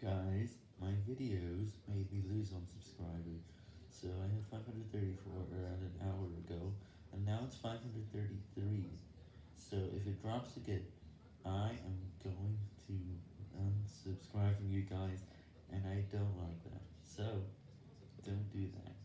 Guys, my videos made me lose on subscribers, so I had 534 around an hour ago, and now it's 533, so if it drops again, I am going to unsubscribe from you guys, and I don't like that, so don't do that.